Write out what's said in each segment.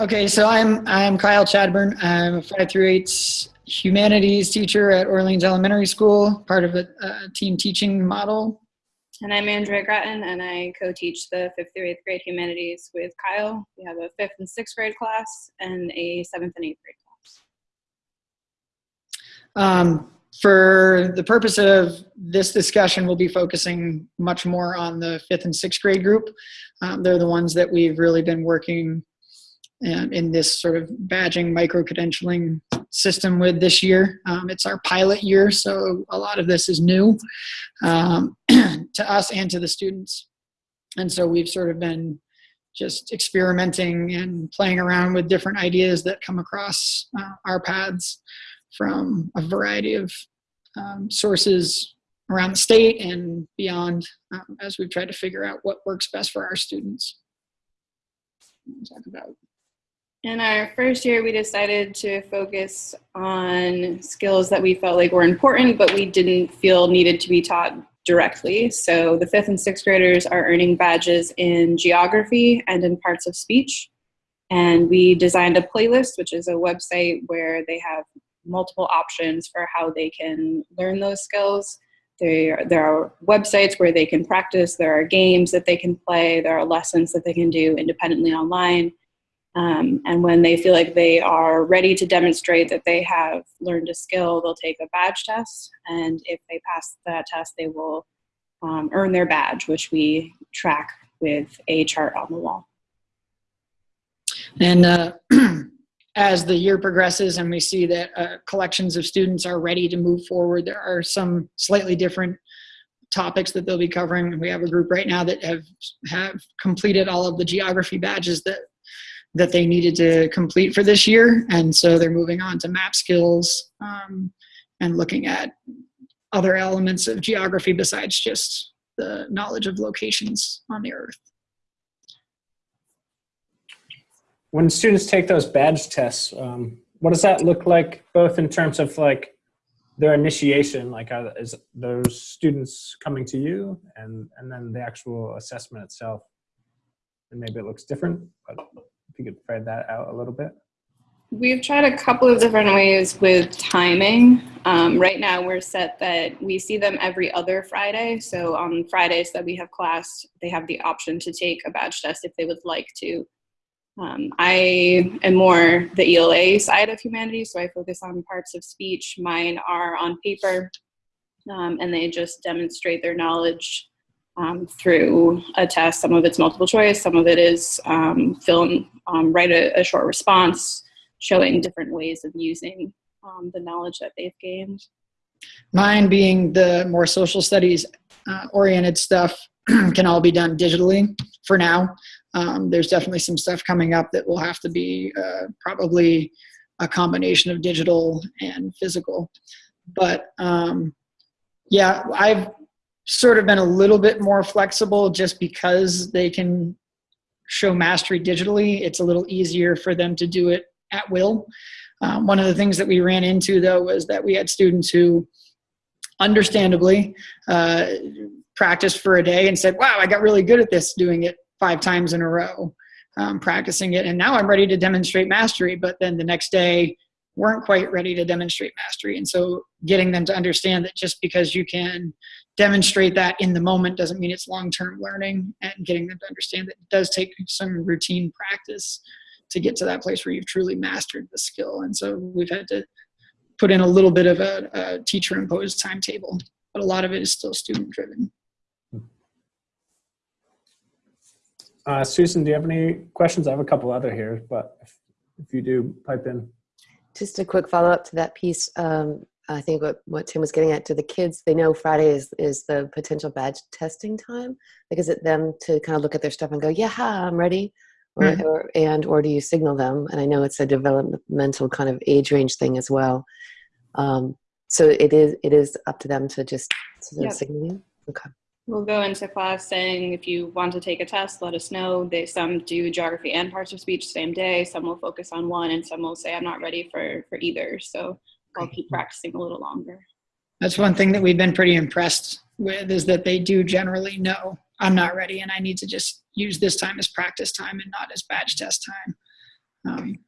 okay, so I'm I'm Kyle Chadburn. I'm a five through eight humanities teacher at Orleans Elementary School, part of a, a team teaching model. And I'm Andrea Grattan, and I co-teach the fifth through eighth grade humanities with Kyle. We have a fifth and sixth grade class and a seventh and eighth grade class. Um, for the purpose of this discussion, we'll be focusing much more on the fifth and sixth grade group. Um, they're the ones that we've really been working in, this sort of badging micro-credentialing system with this year. Um, it's our pilot year, so a lot of this is new um, to us and to the students. And so we've sort of been just experimenting and playing around with different ideas that come across uh, our paths from a variety of um, sources around the state and beyond um, as we've tried to figure out what works best for our students. Talk about. In our first year, we decided to focus on skills that we felt like were important, but we didn't feel needed to be taught directly. So the fifth and sixth graders are earning badges in geography and in parts of speech. And we designed a playlist, which is a website where they have multiple options for how they can learn those skills. There, there are websites where they can practice, there are games that they can play, there are lessons that they can do independently online. Um, and when they feel like they are ready to demonstrate that they have learned a skill, they'll take a badge test. And if they pass that test, they will um, earn their badge, which we track with a chart on the wall. And uh, as the year progresses and we see that uh, collections of students are ready to move forward, there are some slightly different topics that they'll be covering. We have a group right now that have have completed all of the geography badges that that they needed to complete for this year, and so they're moving on to map skills um, and looking at other elements of geography besides just the knowledge of locations on the earth. when students take those badge tests, um, what does that look like, both in terms of like their initiation, like are, is those students coming to you, and and then the actual assessment itself, and maybe it looks different, but if you could spread that out a little bit. We've tried a couple of different ways with timing. Um, right now, we're set that we see them every other Friday. So on Fridays that we have class, they have the option to take a badge test if they would like to. Um, I am more the ELA side of humanities, so I focus on parts of speech. Mine are on paper, um, and they just demonstrate their knowledge um, through a test. Some of it's multiple choice, some of it is um, um, write a, a, short response, showing different ways of using um, the knowledge that they've gained. Mine being the more social studies uh, oriented stuff can all be done digitally for now. Um, there's definitely some stuff coming up that will have to be uh, probably a combination of digital and physical. But um, yeah, I've sort of been a little bit more flexible just because they can show mastery digitally. It's a little easier for them to do it at will. Um, one of the things that we ran into though was that we had students who understandably uh, practiced for a day and said, wow, I got really good at this doing it five times in a row um, practicing it. And now I'm ready to demonstrate mastery, but then the next day weren't quite ready to demonstrate mastery. And so getting them to understand that just because you can demonstrate that in the moment doesn't mean it's long-term learning and getting them to understand that it does take some routine practice to get to that place where you've truly mastered the skill. And so we've had to put in a little bit of a, a teacher imposed timetable, but a lot of it is still student driven. Uh, Susan, do you have any questions? I have a couple other here, but if, if you do, pipe in. Just a quick follow up to that piece. Um, I think what, what Tim was getting at to the kids, they know Friday is, is the potential badge testing time. Like, is it them to kind of look at their stuff and go, yeah, I'm ready? Or, mm -hmm. or, and, or do you signal them? And I know it's a developmental kind of age range thing as well. Um, so it is, it is up to them to just to yep. signal you? Okay. We'll go into class saying if you want to take a test, let us know. They some do geography and parts of speech same day. Some will focus on one, and some will say I'm not ready for for either. So I'll keep practicing a little longer. That's one thing that we've been pretty impressed with is that they do generally know I'm not ready, and I need to just use this time as practice time and not as badge test time. um,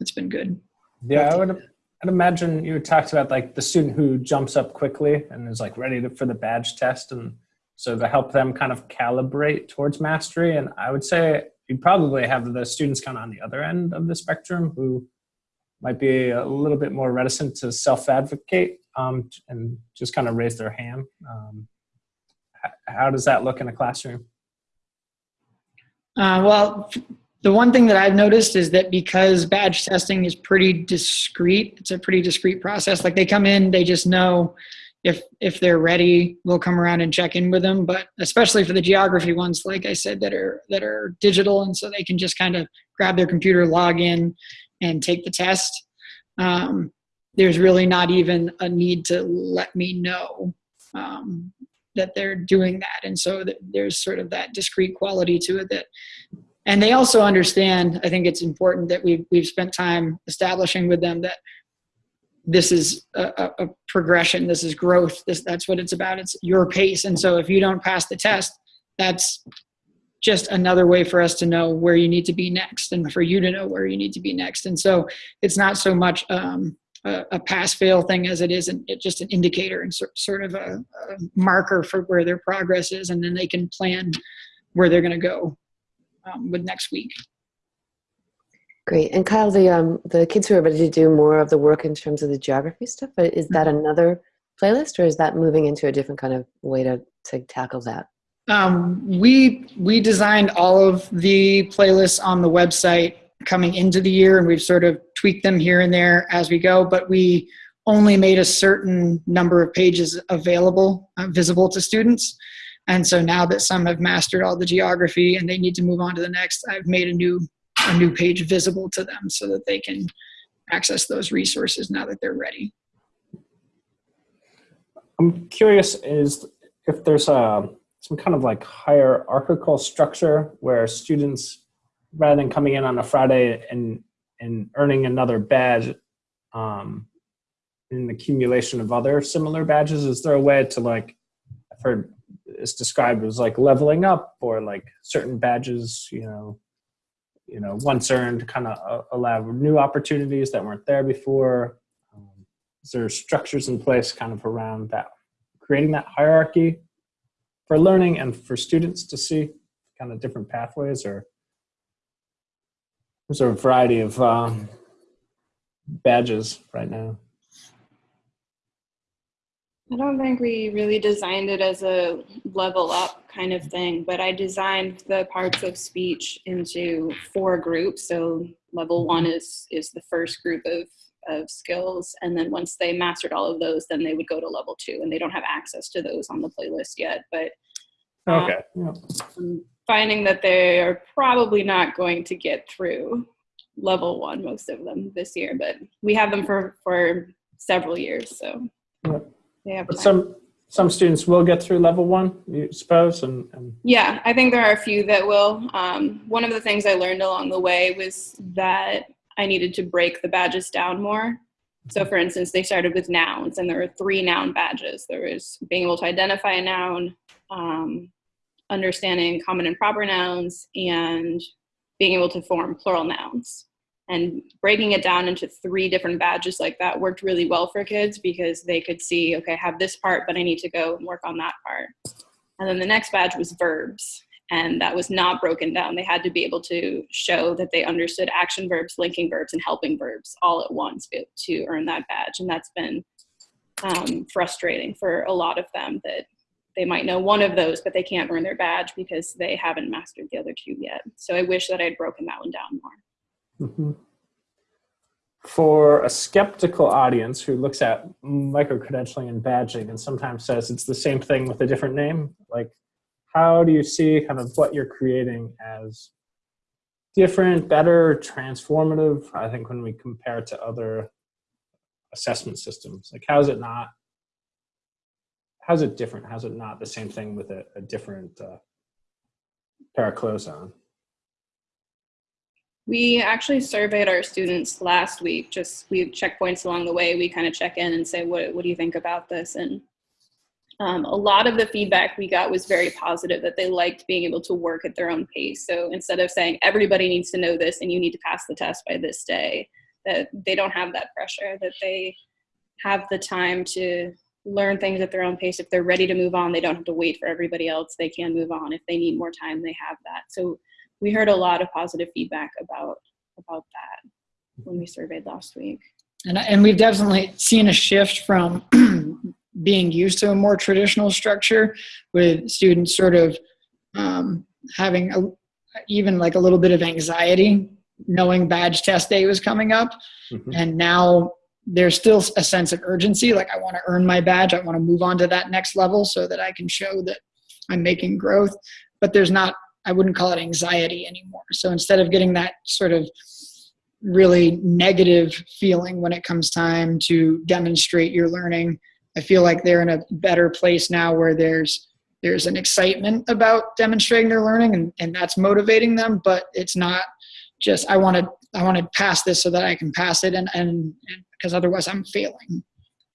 it's been good. Yeah, I would. I'd imagine you talked about like the student who jumps up quickly and is like ready to, for the badge test, and so to help them kind of calibrate towards mastery. And I would say you probably have the students kind of on the other end of the spectrum who might be a little bit more reticent to self-advocate um, and just kind of raise their hand. Um, how does that look in a classroom? Uh, well, the one thing that I've noticed is that because badge testing is pretty discreet, it's a pretty discreet process. Like they come in, they just know if if they're ready, we'll come around and check in with them. But especially for the geography ones, like I said, that are that are digital, and so they can just kind of grab their computer, log in, and take the test. Um, there's really not even a need to let me know um, that they're doing that, and so th- there's sort of that discreet quality to it that and they also understand i think it's important that we've, we've spent time establishing with them that this is a, a, a progression this is growth this, that's what it's about it's your pace and so if you don't pass the test that's just another way for us to know where you need to be next and for you to know where you need to be next and so it's not so much um, a, a pass fail thing as it is an, it just an indicator and so, sort of a, a marker for where their progress is and then they can plan where they're going to go um, with next week. Great. And Kyle, the um, the kids who are ready to do more of the work in terms of the geography stuff, is that another playlist, or is that moving into a different kind of way to to tackle that? Um, we we designed all of the playlists on the website coming into the year, and we've sort of tweaked them here and there as we go. But we only made a certain number of pages available, uh, visible to students. And so now that some have mastered all the geography and they need to move on to the next, I've made a new a new page visible to them so that they can access those resources now that they're ready. I'm curious is if there's a some kind of like hierarchical structure where students, rather than coming in on a Friday and and earning another badge, um, in the accumulation of other similar badges, is there a way to like I've heard it's described as like leveling up or like certain badges, you know, you know, once earned kind of allow new opportunities that weren't there before. Um, is there structures in place kind of around that, creating that hierarchy for learning and for students to see kind of different pathways or there's a variety of um, badges right now. I don't think we really designed it as a level up kind of thing, but I designed the parts of speech into four groups. So level one is is the first group of of skills, and then once they mastered all of those, then they would go to level two, and they don't have access to those on the playlist yet. But um, Okay. Yeah. I'm finding that they are probably not going to get through level one, most of them this year, but we have them for for several years, so Yeah. they have some some students will get through level one, you suppose, and, and Yeah, I think there are a few that will. Um, one of the things I learned along the way was that I needed to break the badges down more. So, for instance, they started with nouns, and there were three noun badges. There was being able to identify a noun, um, understanding common and proper nouns, and being able to form plural nouns. And breaking it down into three different badges like that worked really well for kids because they could see, okay, I have this part, but I need to go and work on that part. And then the next badge was verbs, and that was not broken down. They had to be able to show that they understood action verbs, linking verbs, and helping verbs all at once to earn that badge. And that's been um, frustrating for a lot of them that they might know one of those, but they can't earn their badge because they haven't mastered the other two yet. So I wish that I'd broken that one down more. Mhm. For a skeptical audience who looks at micro credentialing and badging and sometimes says it's the same thing with a different name, like how do you see kind of what you're creating as different, better, transformative? I think when we compare it to other assessment systems, like how is it not? How's it different? How's it not the same thing with a, a different uh, pair of clothes on? We actually surveyed our students last week. Just we have checkpoints along the way. We kind of check in and say, "What what do you think about this?" And um, a lot of the feedback we got was very positive that they liked being able to work at their own pace. So instead of saying everybody needs to know this and you need to pass the test by this day, that they don't have that pressure, that they have the time to learn things at their own pace. If they're ready to move on, they don't have to wait for everybody else. They can move on. If they need more time, they have that. So we heard a lot of positive feedback about about that when we surveyed last week. And, and we've definitely seen a shift from being used to a more traditional structure with students sort of um, having a, even like a little bit of anxiety knowing badge test day was coming up. Mhm. And now there's still a sense of urgency. Like I want to earn my badge. I want to move on to that next level so that I can show that I'm making growth. But there's not, I wouldn't call it anxiety anymore. So instead of getting that sort of really negative feeling when it comes time to demonstrate your learning, I feel like they're in a better place now where there's there's an excitement about demonstrating their learning and, and that's motivating them, but it's not just I want to I want to pass this so that I can pass it and and because otherwise I'm failing.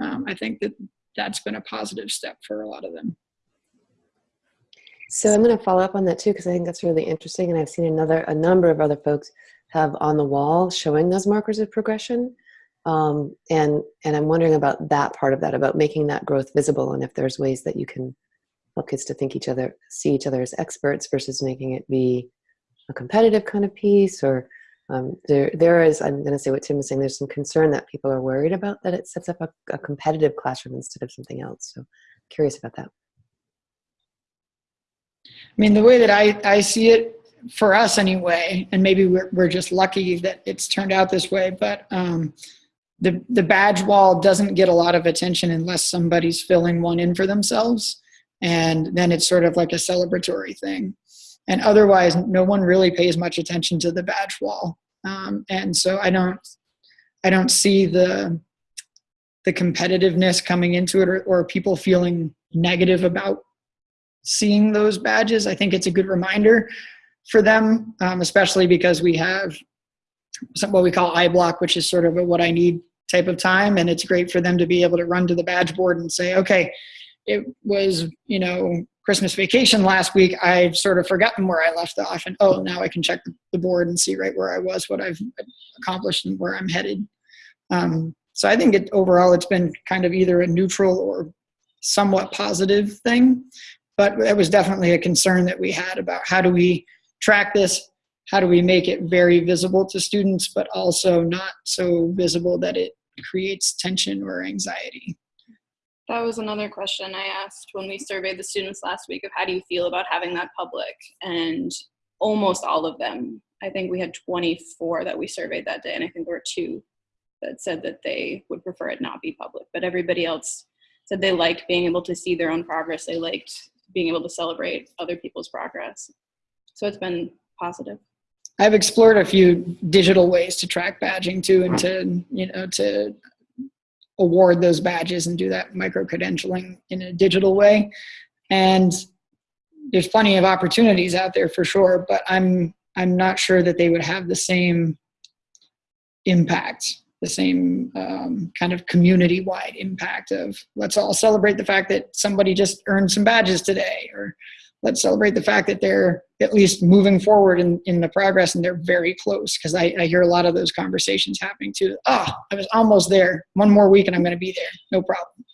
Um, I think that that's been a positive step for a lot of them. So I'm going to follow up on that too because I think that's really interesting, and I've seen another a number of other folks have on the wall showing those markers of progression, um, and and I'm wondering about that part of that about making that growth visible, and if there's ways that you can help kids to think each other see each other as experts versus making it be a competitive kind of piece, or um, there there is I'm going to say what Tim was saying. There's some concern that people are worried about that it sets up a, a competitive classroom instead of something else. So curious about that. I mean, the way that I, I see it for us anyway, and maybe we're, we're just lucky that it's turned out this way, but um, the, the badge wall doesn't get a lot of attention unless somebody's filling one in for themselves. And then it's sort of like a celebratory thing. And otherwise, no one really pays much attention to the badge wall. Um, and so I don't, I don't see the, the competitiveness coming into it or, or people feeling negative about seeing those badges. I think it's a good reminder for them, um, especially because we have some, what we call iBlock, which is sort of a what I need type of time. And it's great for them to be able to run to the badge board and say, okay, it was, you know, Christmas vacation last week. I've sort of forgotten where I left off. And oh, now I can check the board and see right where I was, what I've accomplished, and where I'm headed. Um, so I think it overall, it's been kind of either a neutral or somewhat positive thing but that was definitely a concern that we had about how do we track this how do we make it very visible to students but also not so visible that it creates tension or anxiety That was another question I asked when we surveyed the students last week of how do you feel about having that public? And almost all of them, I think we had 24 that we surveyed that day, and I think there were two that said that they would prefer it not be public. But everybody else said they liked being able to see their own progress. They liked being able to celebrate other people's progress. So it's been positive. I've explored a few digital ways to track badging too and to you know to award those badges and do that micro credentialing in a digital way. And there's plenty of opportunities out there for sure but i'm i'm not sure that they would have the same impact the same um, kind of community-wide impact of let's all celebrate the fact that somebody just earned some badges today or let's celebrate the fact that they're at least moving forward in, in the progress and they're very close because I, I hear a lot of those conversations happening too. Oh i was almost there. One more week and i'm going to be there. No problem.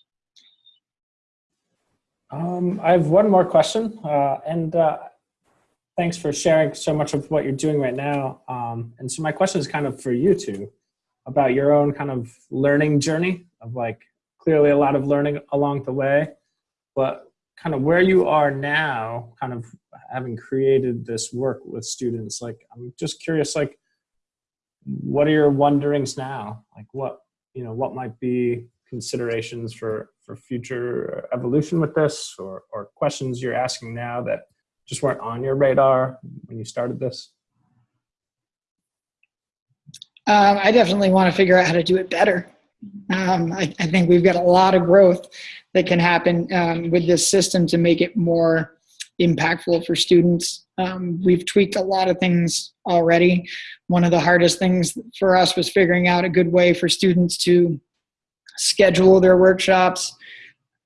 Um, I have one more question, uh, and uh, thanks for sharing so much of what you're doing right now. Um, and so my question is kind of for you two about your own kind of learning journey of like clearly a lot of learning along the way, but kind of where you are now, kind of having created this work with students. Like, I'm just curious, like, what are your wonderings now? Like, what you know, what might be considerations for for future evolution with this or, or questions you're asking now that just weren't on your radar when you started this? Um, I definitely want to figure out how to do it better. Um, I, I, think we've got a lot of growth that can happen um, with this system to make it more impactful for students. Um, we've tweaked a lot of things already. One of the hardest things for us was figuring out a good way for students to schedule their workshops,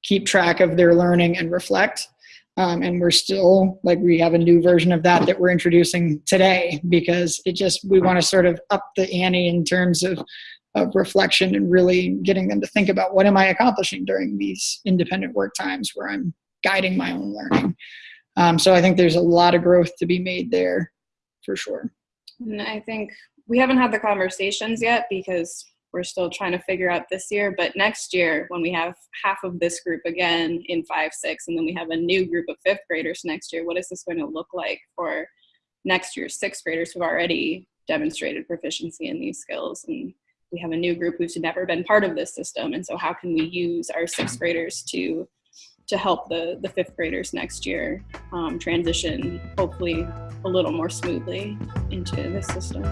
keep track of their learning and reflect. Um, and we're still like we have a new version of that that we're introducing today because it just we want to sort of up the ante in terms of of reflection and really getting them to think about what am I accomplishing during these independent work times where I'm guiding my own learning. Um, so I think there's a lot of growth to be made there for sure. And I think we haven't had the conversations yet because we're still trying to figure out this year. But next year, when we have half of this group again in five, six, and then we have a new group of fifth graders next year, what is this going to look like for next year's sixth graders who've already demonstrated proficiency in these skills? And we have a new group who's never been part of this system. And so, how can we use our sixth graders to to help the the fifth graders next year um, transition, hopefully a little more smoothly into this system?